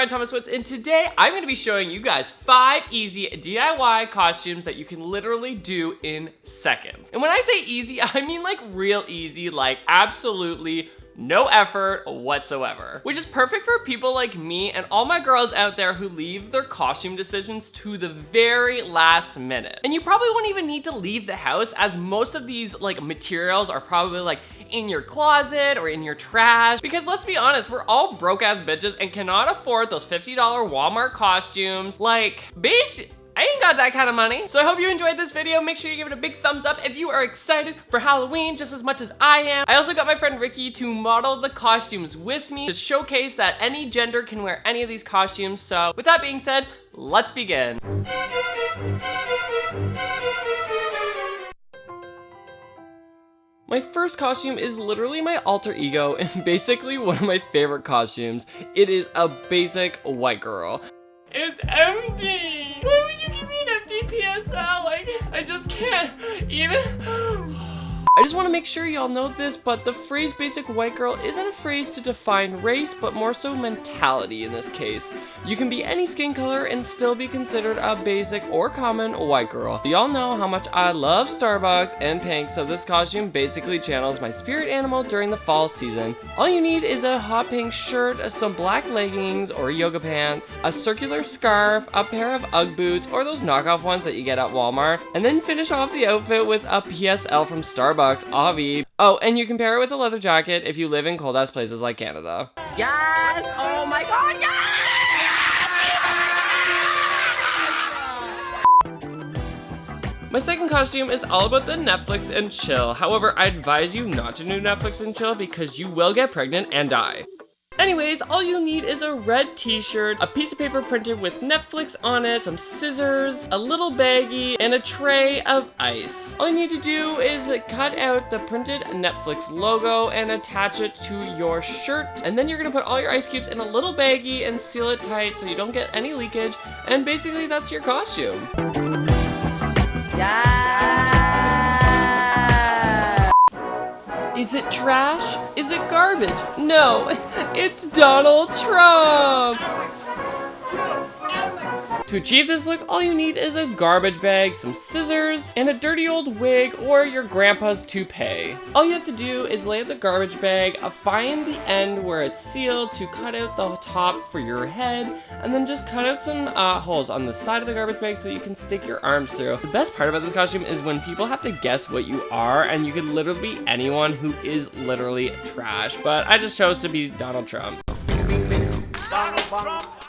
Ryan Thomas Woods, and today I'm going to be showing you guys five easy DIY costumes that you can literally do in seconds. And when I say easy, I mean like real easy, like absolutely no effort whatsoever. Which is perfect for people like me and all my girls out there who leave their costume decisions to the very last minute. And you probably won't even need to leave the house as most of these like materials are probably like in your closet or in your trash. Because let's be honest, we're all broke ass bitches and cannot afford those $50 Walmart costumes. Like, bitch, I ain't got that kind of money. So I hope you enjoyed this video. Make sure you give it a big thumbs up if you are excited for Halloween just as much as I am. I also got my friend Ricky to model the costumes with me to showcase that any gender can wear any of these costumes. So with that being said, let's begin. My first costume is literally my alter ego and basically one of my favorite costumes. It is a basic white girl. It's empty! Why would you give me an empty PSL? Like, I just can't even... I just want to make sure y'all know this, but the phrase basic white girl isn't a phrase to define race, but more so mentality in this case. You can be any skin color and still be considered a basic or common white girl. Y'all know how much I love Starbucks and pink, so this costume basically channels my spirit animal during the fall season. All you need is a hot pink shirt, some black leggings or yoga pants, a circular scarf, a pair of Ugg boots, or those knockoff ones that you get at Walmart, and then finish off the outfit with a PSL from Starbucks bucks, Avi. Oh, and you can pair it with a leather jacket if you live in cold ass places like Canada. Yes! Oh my god, yes! My second costume is all about the Netflix and chill. However, I advise you not to do Netflix and chill because you will get pregnant and die. Anyways, all you need is a red t-shirt, a piece of paper printed with Netflix on it, some scissors, a little baggie, and a tray of ice. All you need to do is cut out the printed Netflix logo and attach it to your shirt. And then you're gonna put all your ice cubes in a little baggie and seal it tight so you don't get any leakage. And basically that's your costume. Yeah. Is it trash? Is it garbage? No, it's Donald Trump! To achieve this look, all you need is a garbage bag, some scissors, and a dirty old wig or your grandpa's toupee. All you have to do is lay out the garbage bag, find the end where it's sealed to cut out the top for your head, and then just cut out some uh, holes on the side of the garbage bag so you can stick your arms through. The best part about this costume is when people have to guess what you are, and you could literally be anyone who is literally trash, but I just chose to be Donald Trump. Donald Trump.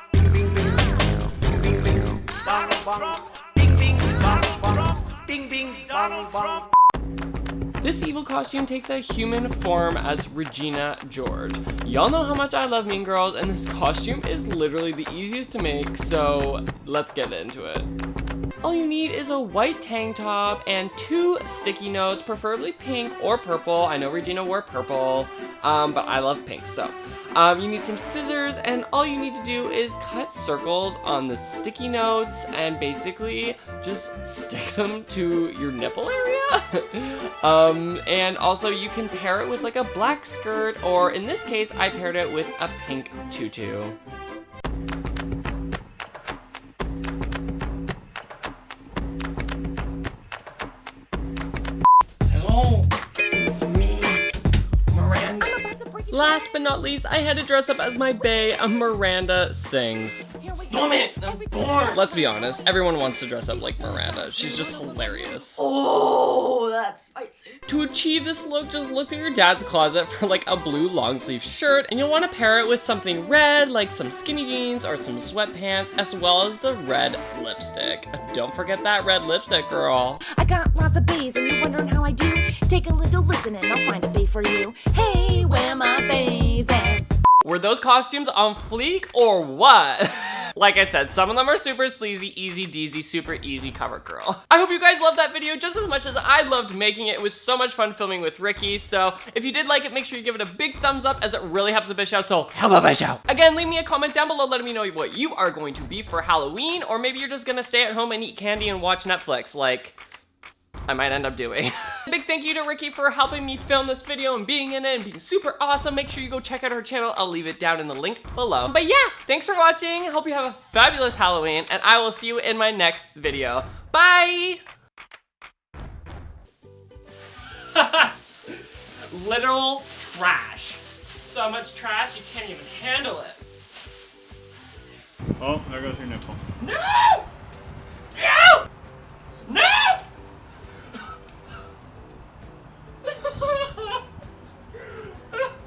This evil costume takes a human form as Regina George. Y'all know how much I love Mean Girls, and this costume is literally the easiest to make, so let's get into it. All you need is a white tank top and two sticky notes, preferably pink or purple. I know Regina wore purple, um, but I love pink, so. Um, you need some scissors, and all you need to do is cut circles on the sticky notes and basically just stick them to your nipple area. um, and also you can pair it with like a black skirt, or in this case, I paired it with a pink tutu. Hello Miranda. Last but not least, I had to dress up as my bae, Miranda Sings. Stop it! I'm bored! Let's be honest, everyone wants to dress up like Miranda. She's just hilarious. Oh, that's spicy. To achieve this look, just look through your dad's closet for like a blue long sleeve shirt, and you'll want to pair it with something red, like some skinny jeans or some sweatpants, as well as the red lipstick. Don't forget that red lipstick, girl. I got lots of baes, and you're wondering how I do? Take a little listen, and I'll find a bae for you. Hey, those costumes on fleek or what? like I said, some of them are super sleazy, easy deasy, super easy cover girl. I hope you guys loved that video just as much as I loved making it. It was so much fun filming with Ricky. So if you did like it, make sure you give it a big thumbs up as it really helps the bitch out. So help a bitch out. Again, leave me a comment down below letting me know what you are going to be for Halloween. Or maybe you're just gonna stay at home and eat candy and watch Netflix. Like, I might end up doing. Big thank you to Ricky for helping me film this video and being in it and being super awesome. Make sure you go check out her channel. I'll leave it down in the link below. But yeah, thanks for watching. Hope you have a fabulous Halloween and I will see you in my next video. Bye! Literal trash. So much trash you can't even handle it. Oh, there goes your nipple. No!